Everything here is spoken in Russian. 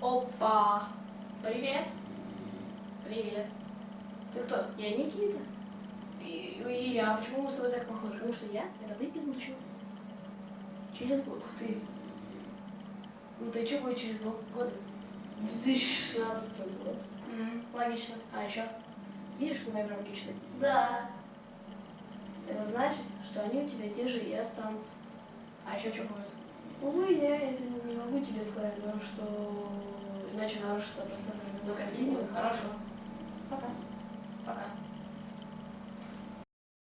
Опа! Привет! Привет! Ты кто? Я Никита. И, и я. Почему мы с тобой так похожи? Потому что я — это ты из будущего. Через год. Ух ты. Ну ты что будет через год? Год? В 2016 год. М, логично. А еще? Видишь на моей брамке часы? Да. Это значит, что они у тебя те же и останутся. А еще что будет? Увы, я это не могу иначе нарушится пространство временной континуум. Хорошо.